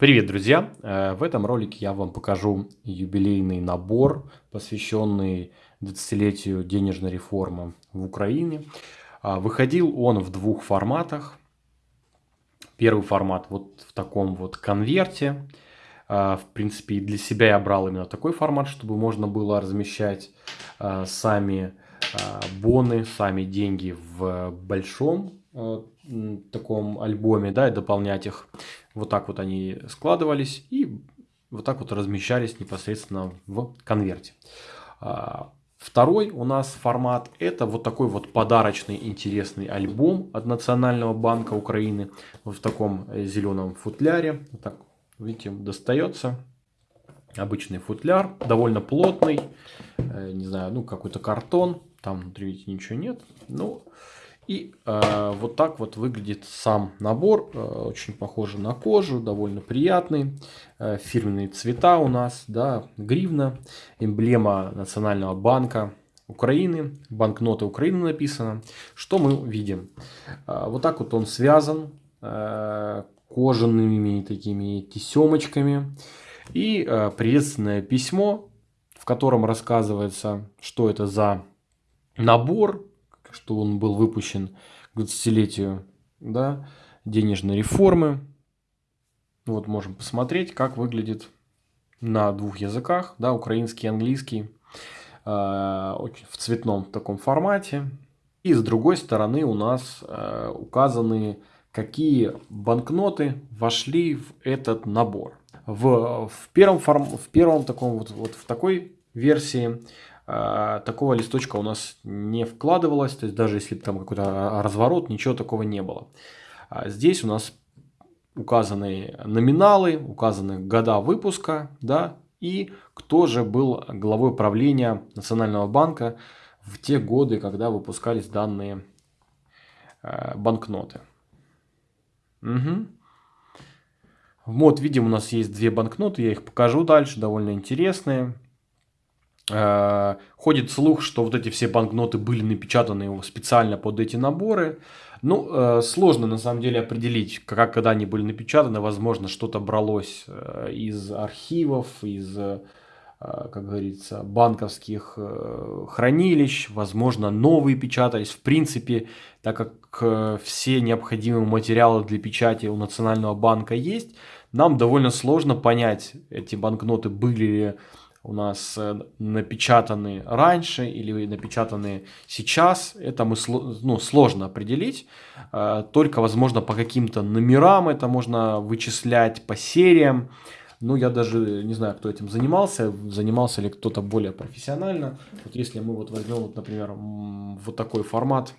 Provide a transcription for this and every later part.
Привет, друзья! Э, в этом ролике я вам покажу юбилейный набор, посвященный 20-летию денежной реформы в Украине. А, выходил он в двух форматах. Первый формат вот в таком вот конверте. А, в принципе, для себя я брал именно такой формат, чтобы можно было размещать а, сами боны, сами деньги в большом таком альбоме, да, и дополнять их. Вот так вот они складывались и вот так вот размещались непосредственно в конверте. А, второй у нас формат это вот такой вот подарочный интересный альбом от Национального банка Украины вот в таком э, зеленом футляре. Вот так, видите, достается. Обычный футляр, довольно плотный, э, не знаю, ну какой-то картон, там внутри видите ничего нет. Ну, и э, вот так вот выглядит сам набор. Э, очень похоже на кожу, довольно приятный. Э, фирменные цвета у нас, да, гривна, эмблема Национального банка Украины, банкноты Украины написано. Что мы видим? Э, вот так вот он связан э, кожаными такими тесемочками. И э, приветственное письмо, в котором рассказывается, что это за набор, что он был выпущен к 20-летию да, денежной реформы. Вот можем посмотреть, как выглядит на двух языках, да, украинский и английский, э, в цветном таком формате. И с другой стороны у нас э, указаны, какие банкноты вошли в этот набор. В, в, первом, форм, в первом таком вот, вот в такой версии такого листочка у нас не вкладывалось, то есть даже если там какой-то разворот, ничего такого не было. А здесь у нас указаны номиналы, указаны года выпуска, да, и кто же был главой правления Национального банка в те годы, когда выпускались данные э, банкноты. Угу. Вот, видим, у нас есть две банкноты, я их покажу дальше, довольно интересные. Э, ходит слух, что вот эти все банкноты были напечатаны специально под эти наборы. Ну, э, сложно на самом деле определить, как когда они были напечатаны. Возможно, что-то бралось э, из архивов, из, как говорится, банковских хранилищ. Возможно, новые печатались. В принципе, так как все необходимые материалы для печати у Национального банка есть, нам довольно сложно понять, эти банкноты были ли у нас э, напечатаны раньше или напечатаны сейчас, это мы ну, сложно определить. Э, только, возможно, по каким-то номерам это можно вычислять, по сериям. Ну, я даже не знаю, кто этим занимался, занимался ли кто-то более профессионально. Вот если мы вот возьмем, вот, например, вот такой формат,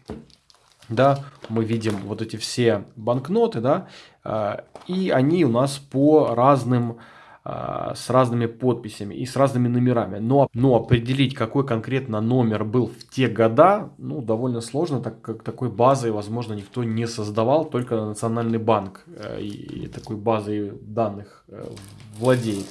да, мы видим вот эти все банкноты, да, э, и они у нас по разным с разными подписями и с разными номерами. Но, но определить, какой конкретно номер был в те года, ну, довольно сложно, так как такой базы, возможно, никто не создавал, только Национальный банк э, и такой базой данных э, владеет.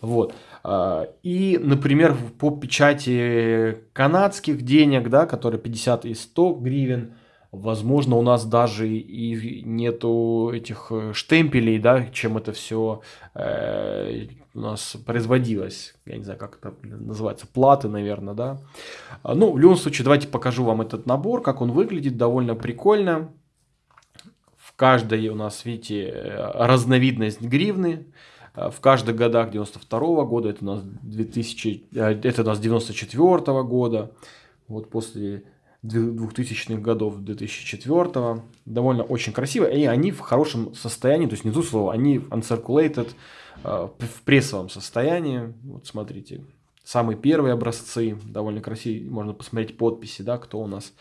Вот. А, и, например, по печати канадских денег, да, которые 50 и 100 гривен, Возможно, у нас даже и нету этих э, штемпелей, да, чем это все э, у нас производилось. Я не знаю, как это называется, платы, наверное, да. А, ну, в любом случае, давайте покажу вам этот набор, как он выглядит, довольно прикольно. В каждой у нас, видите, э, разновидность гривны. А, в каждых годах 92 -го года, это у нас 2000, э, это у нас 94 -го года. Вот после 2000-х годов, 2004 довольно очень красиво, и они в хорошем состоянии, то есть не то слово, они uncirculated, э, в прессовом состоянии, вот смотрите, самые первые образцы, довольно красивые, можно посмотреть подписи, да, кто у нас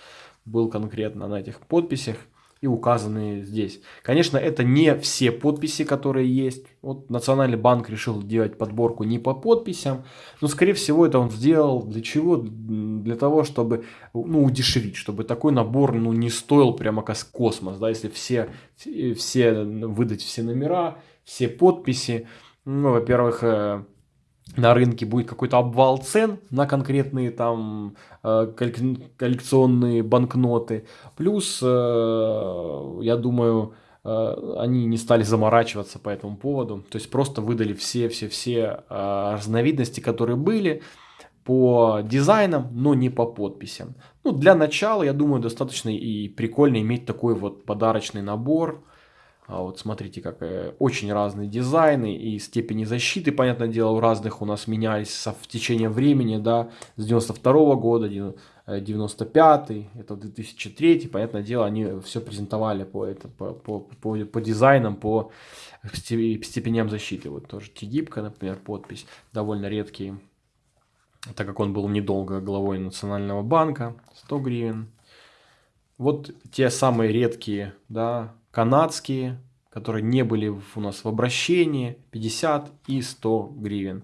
был конкретно на этих подписях, и указаны здесь. Конечно, это не все подписи, которые есть. Вот Национальный банк решил делать подборку не по подписям, но, скорее всего, это он сделал для чего? Для того, чтобы ну, удешевить, чтобы такой набор ну, не стоил прямо как космос. Да? Если все, все выдать все номера, все подписи, ну, во-первых, э, на рынке будет какой-то обвал цен на конкретные там э, коллекционные банкноты. Плюс, э, я думаю, э, они не стали заморачиваться по этому поводу. То есть просто выдали все-все-все разновидности, которые были по дизайнам, но не по подписям. Ну, для начала, я думаю, достаточно и прикольно иметь такой вот подарочный набор. А вот смотрите, как э, очень разные дизайны и степени защиты, понятное дело, у разных у нас менялись в течение времени, да, с 92 -го года, 95 э, это 2003 понятное дело, они все презентовали по, это, по, по, по, по дизайнам, по степеням защиты. Вот тоже Тигибка, например, подпись, довольно редкие, так как он был недолго главой Национального банка, 100 гривен. Вот те самые редкие, да, канадские, которые не были у нас в обращении, 50 и 100 гривен.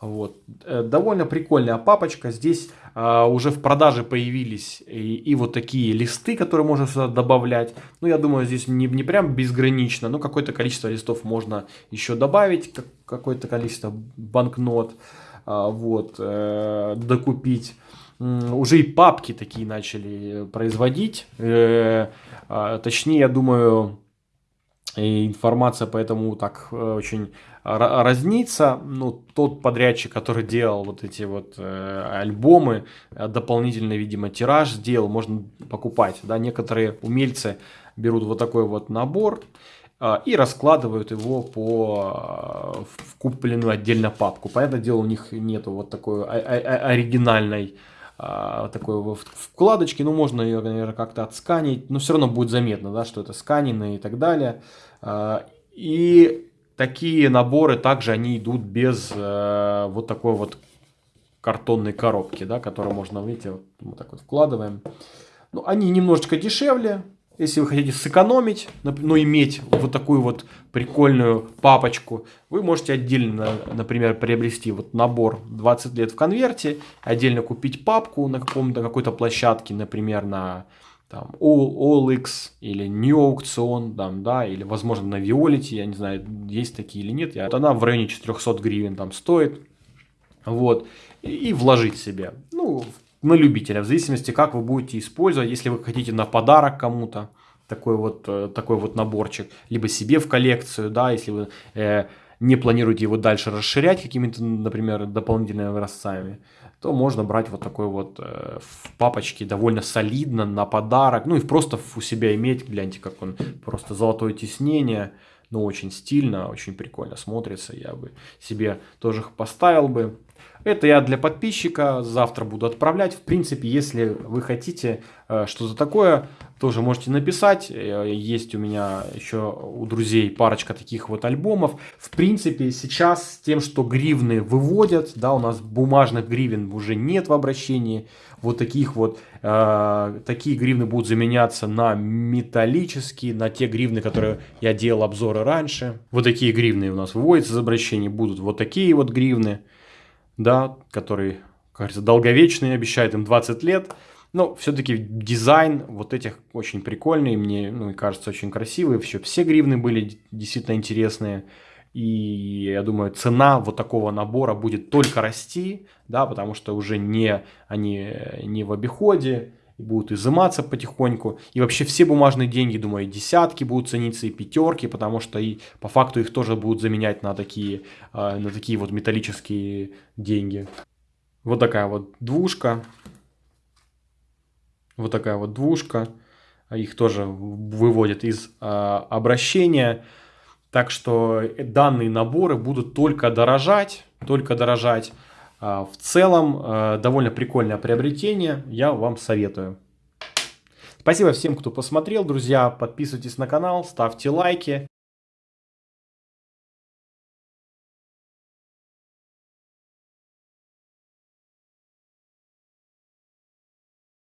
Вот. Э, довольно прикольная папочка. Здесь а, уже в продаже появились и, и вот такие листы, которые можно сюда добавлять. Ну, я думаю, здесь не, не прям безгранично, но какое-то количество листов можно еще добавить, как, какое-то количество банкнот, а, вот, э, докупить. Уже и папки такие начали производить. Э, точнее, я думаю, информация поэтому так э, очень разнится. Ну, тот подрядчик, который делал вот эти вот э, альбомы, э, дополнительный, видимо, тираж сделал, можно покупать. Да? Некоторые умельцы берут вот такой вот набор и раскладывают его по в купленную отдельно папку. Понятное дело, у них нету вот такой оригинальной а, такой вкладочки, ну можно ее, наверное, как-то отсканить, но все равно будет заметно, да, что это сканено и так далее. А, и такие наборы также они идут без э, вот такой вот картонной коробки, да, которую можно, видите, вот, вот так вот вкладываем. Ну, они немножечко дешевле, если вы хотите сэкономить, но иметь вот такую вот прикольную папочку, вы можете отдельно, например, приобрести вот набор 20 лет в конверте, отдельно купить папку на каком-то какой-то площадке, например, на там, OLX или New Auction, там, да, или, возможно, на Violet, я не знаю, есть такие или нет. Вот она в районе 400 гривен там стоит. Вот. И вложить себе. Ну, на любителя, в зависимости, как вы будете использовать, если вы хотите на подарок кому-то такой вот, э, такой вот наборчик, либо себе в коллекцию, да, если вы э, не планируете его дальше расширять какими-то, например, дополнительными образцами, то можно брать вот такой вот э, в папочке довольно солидно на подарок, ну и просто у себя иметь, гляньте, как он просто золотое тиснение, ну очень стильно, очень прикольно смотрится, я бы себе тоже поставил бы. Это я для подписчика, завтра буду отправлять. В принципе, если вы хотите э, что-то такое, тоже можете написать. Э, есть у меня еще у друзей парочка таких вот альбомов. В принципе, сейчас с тем, что гривны выводят, да, у нас бумажных гривен уже нет в обращении. Вот таких вот, э, такие гривны будут заменяться на металлические, на те гривны, которые я делал обзоры раньше. Вот такие гривны у нас выводятся из обращения, будут вот такие вот гривны да, который, кажется, долговечный, обещает им 20 лет. Но все-таки дизайн вот этих очень прикольный, мне ну, кажется очень красивый. Все, все гривны были действительно интересные. И я думаю, цена вот такого набора будет только расти, да, потому что уже не, они не в обиходе, и будут изыматься потихоньку. И вообще все бумажные деньги, думаю, десятки будут цениться, и пятерки, потому что и по факту их тоже будут заменять на такие, а, на такие вот металлические деньги. Вот такая вот двушка. Вот такая вот двушка. Их тоже выводят из а, обращения. Так что данные наборы будут только дорожать, только дорожать. А, в целом, а, довольно прикольное приобретение, я вам советую. Спасибо всем, кто посмотрел, друзья. Подписывайтесь на канал, ставьте лайки.